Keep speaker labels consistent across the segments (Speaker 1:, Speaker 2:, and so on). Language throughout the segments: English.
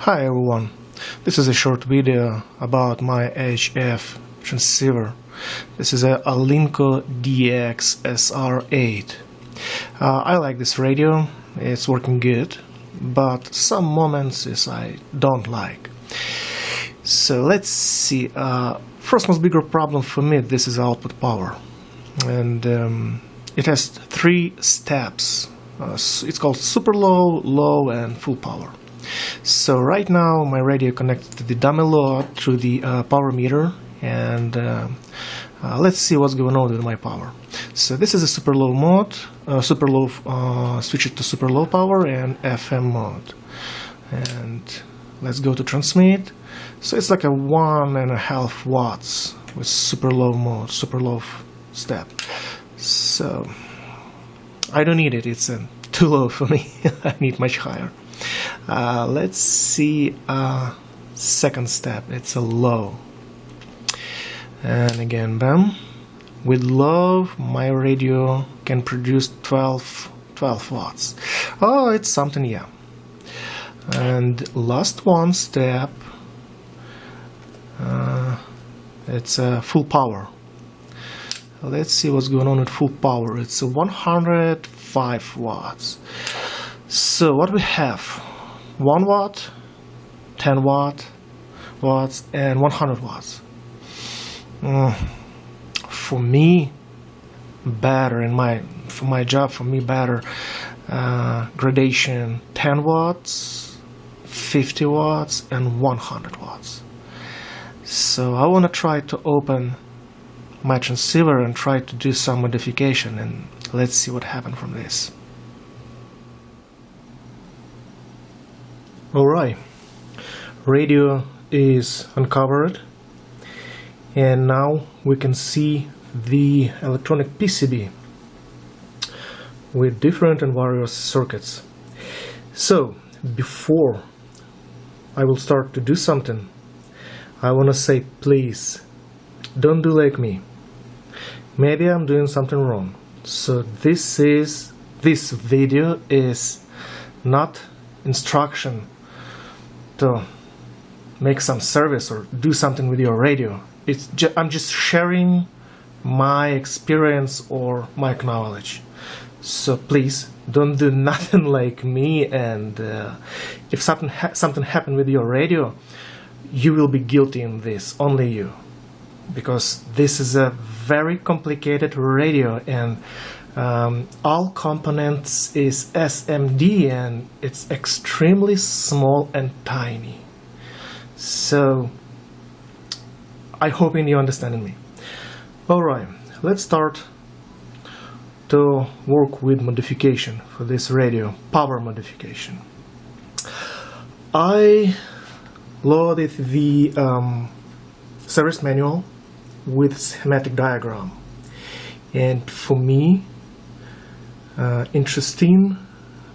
Speaker 1: Hi everyone, this is a short video about my HF transceiver. This is a Alinco DX SR8. Uh, I like this radio, it's working good, but some moments is I don't like. So let's see, uh, first most bigger problem for me, this is output power. And um, it has three steps. Uh, it's called super low, low and full power. So right now my radio connected to the dummy load through the uh, power meter and uh, uh, let's see what's going on with my power. So this is a super low mode, uh, super low, uh, switch it to super low power and FM mode. And let's go to transmit. So it's like a one and a half watts with super low mode, super low step. So I don't need it, it's uh, too low for me, I need much higher. Uh, let's see uh, second step. It's a low. And again bam. With low my radio can produce 12 12 watts. Oh it's something yeah. And last one step uh, it's a uh, full power. Let's see what's going on with full power. It's 105 watts. So what we have 1 watt 10 watt watts and 100 watts. Mm, for me better in my for my job for me better uh, gradation 10 watts 50 watts and 100 watts. So I want to try to open my transceiver and try to do some modification and let's see what happens from this alright radio is uncovered. And now we can see the electronic PCB with different and various circuits. So before I will start to do something I want to say please don't do like me. Maybe I'm doing something wrong. So this is this video is not instruction to make some service or do something with your radio. It's ju I'm just sharing my experience or my knowledge. So please don't do nothing like me and uh, if something ha something happened with your radio you will be guilty in this only you. Because this is a very complicated radio and um, all components is SMD and it's extremely small and tiny. So I hope you understand me. Alright let's start to work with modification for this radio power modification. I loaded the um, service manual with schematic diagram. And for me uh, interesting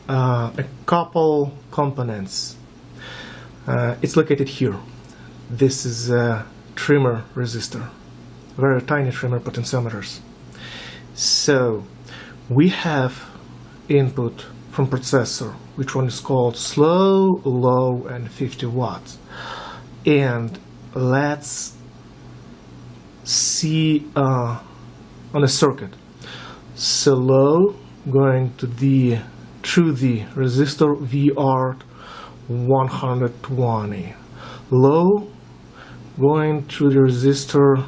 Speaker 1: uh, a couple components. Uh, it's located here. This is a trimmer resistor very tiny trimmer potentiometers. So we have input from processor which one is called slow low and 50 watts. And let's see uh, on a circuit. So low going to the through the resistor VR 120 low going through the resistor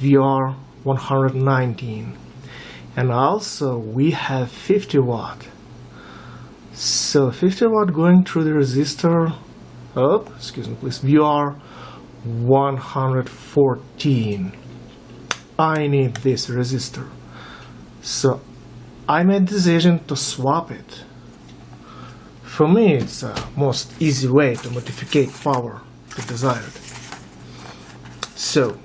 Speaker 1: VR 119 and also we have 50 watt. So 50 watt going through the resistor oh excuse me please VR 114 I need this resistor. So I made the decision to swap it. For me it's the most easy way to modify power to desired. So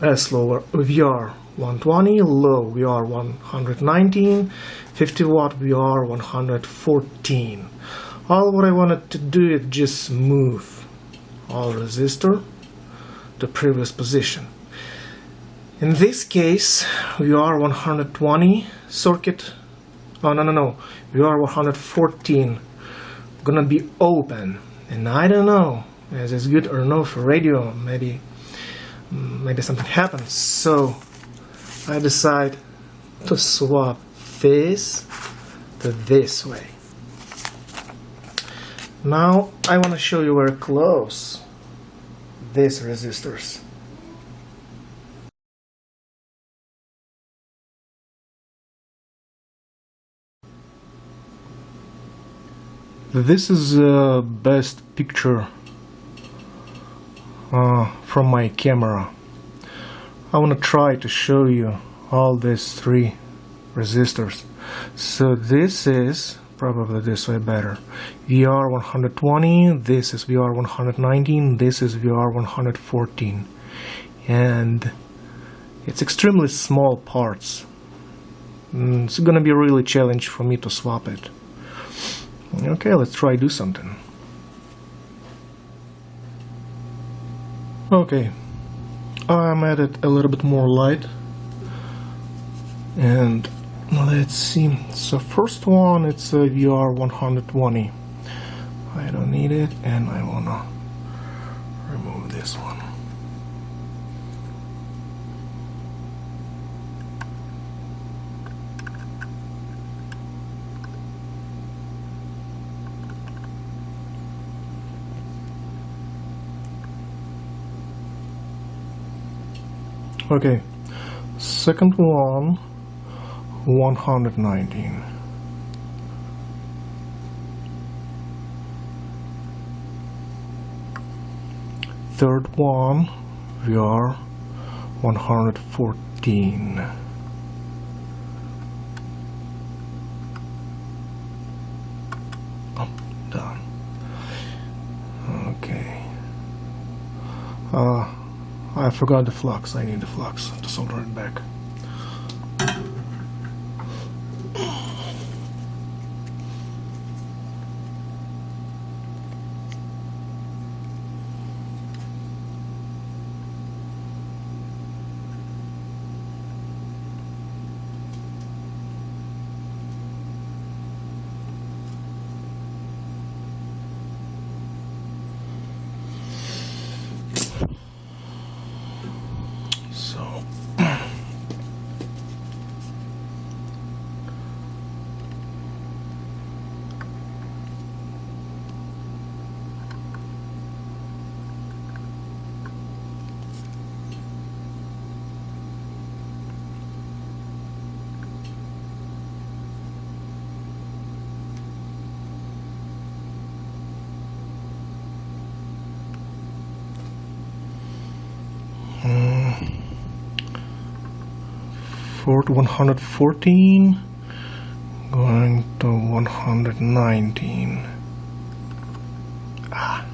Speaker 1: S lower VR 120 low VR 119 50 watt VR 114 all what I wanted to do is just move all resistor to previous position in this case VR 120 circuit. Oh no no no. VR 114 gonna be open. And I don't know is this good or no for radio. Maybe mm, maybe something happens. So I decide to swap this to this way. Now I want to show you very close these resistors This is the best picture uh, from my camera. I want to try to show you all these three resistors. So this is probably this way better. VR 120, this is VR 119, this is VR 114. And it's extremely small parts. Mm, it's gonna be a really challenge for me to swap it. Okay, let's try do something. Okay, I'm added a little bit more light. And let's see. So first one it's a VR 120 I don't need it and I wanna remove this one Okay, second one, 119. Third one, VR 114. Oh, done. Okay. Uh, I forgot the flux. I need the flux to solder it back. Fort 114 going to 119 ah.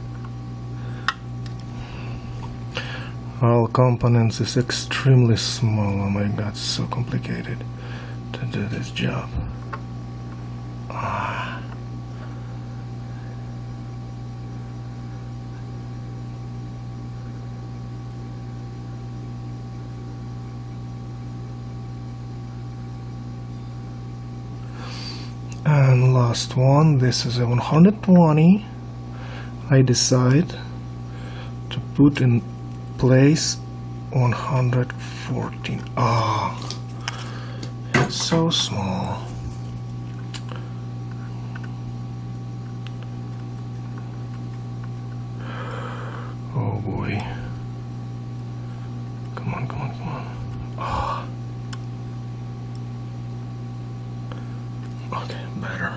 Speaker 1: all components is extremely small oh my god so complicated to do this job ah. Last one. This is a 120 I decide to put in place 114 ah oh, it's so small oh boy come on come on come on ah oh. Okay, better.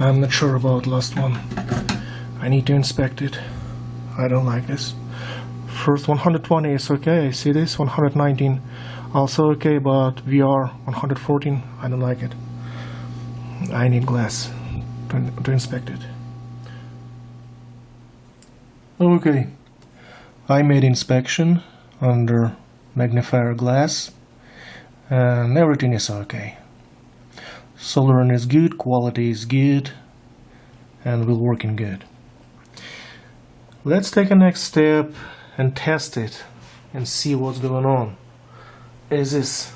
Speaker 1: I'm not sure about last one. I need to inspect it. I don't like this. First 120 is okay, see this? 119 also okay, but VR 114, I don't like it. I need glass to, to inspect it. Okay, I made inspection under magnifier glass and everything is okay. Soldering is good, quality is good, and will working good. Let's take a next step and test it and see what's going on. Is this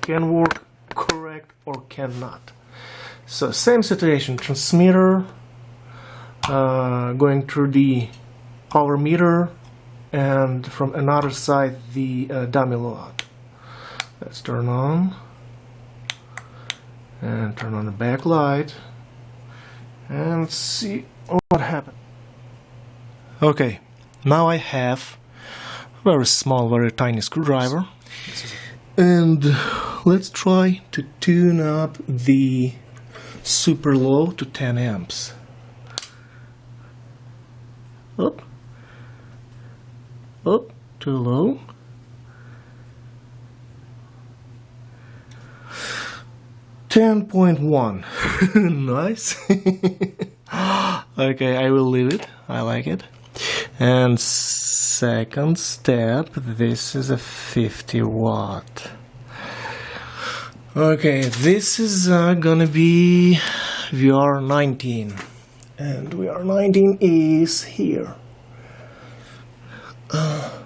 Speaker 1: can work correct or cannot? So same situation, transmitter uh, going through the power meter and from another side the uh, dummy load. Let's turn on and turn on the backlight and see what happened. Okay, now I have a very small, very tiny screwdriver and let's try to tune up the super low to 10 amps. Up, up, too low. Ten point one. nice. okay, I will leave it. I like it. And second step, this is a 50 watt. Okay, this is uh, gonna be VR 19 and VR 19 is here. Uh,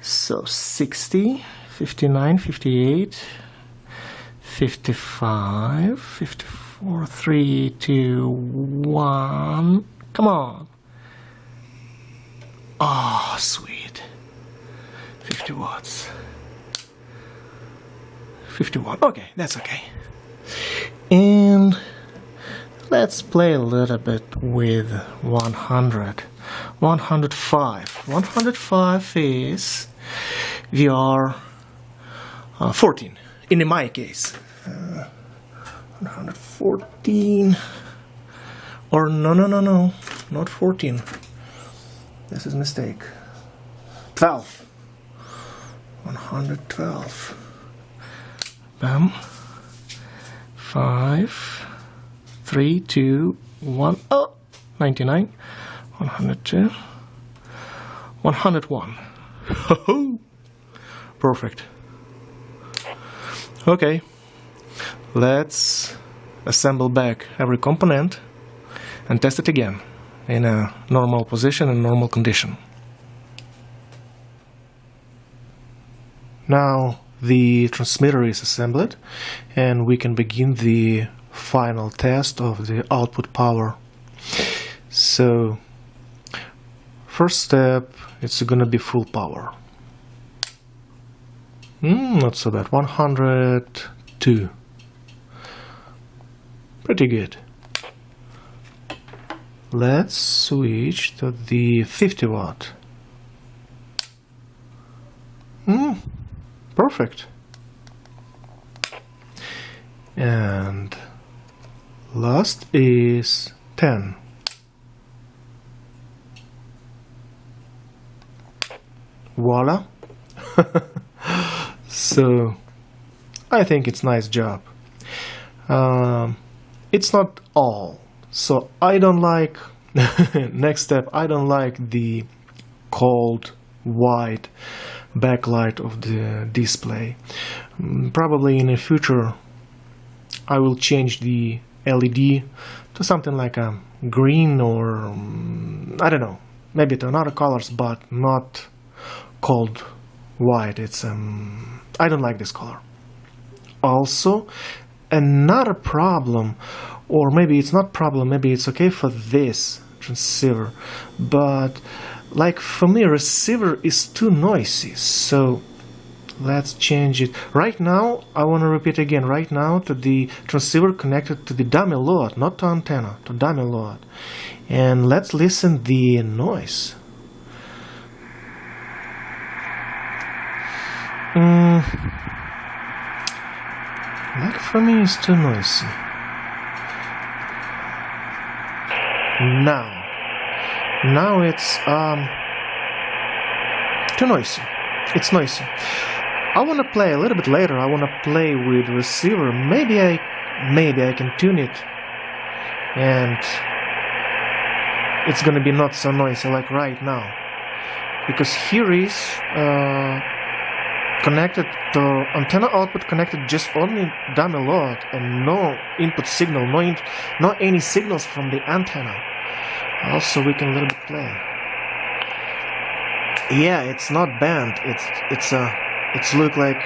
Speaker 1: so 60, 59, 58, 55, 54, 3, 2, 1. Come on. Ah, oh, sweet. 50 watts. 51. Okay, that's okay. And let's play a little bit with 100. 105. 105 is VR uh, 14, in my case. Uh, 114. Or no, no, no, no, not 14. This is a mistake. 12. 112 bam five three two one oh 99 102 101 perfect okay let's assemble back every component and test it again in a normal position and normal condition now the transmitter is assembled and we can begin the final test of the output power. So first step it's gonna be full power. Mm, not so bad, 102. Pretty good. Let's switch to the 50 watt. Hmm, Perfect. And last is 10. Voila. so I think it's nice job. Um, it's not all. So I don't like next step I don't like the cold white backlight of the display. Mm, probably in the future I will change the LED to something like a green or um, I don't know, maybe to another colors, but not cold white. It's um, I don't like this color. Also, another problem, or maybe it's not problem, maybe it's okay for this transceiver, but like for me receiver is too noisy so let's change it. Right now I want to repeat again right now to the transceiver connected to the dummy load not to antenna to dummy load. And let's listen the noise mm, like for me it's too noisy now now it's um, too noisy. It's noisy. I want to play a little bit later. I want to play with receiver. Maybe I, maybe I can tune it, and it's gonna be not so noisy like right now. Because here is uh, connected to antenna output connected just only dummy load and no input signal, no in, no any signals from the antenna. Also, we can a little bit play. Yeah, it's not bent. It's it's a it's look like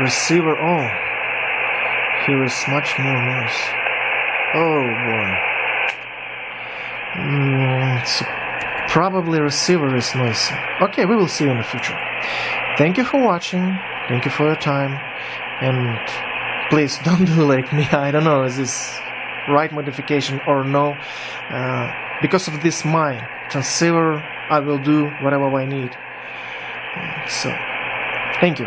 Speaker 1: receiver on. Here is much more noise. Oh boy. Mm, it's probably receiver is noisy. Okay, we will see in the future. Thank you for watching. Thank you for your time. And please don't do like me. I don't know, is this right modification or no? Uh, because of this my transceiver, I will do whatever I need. So, thank you.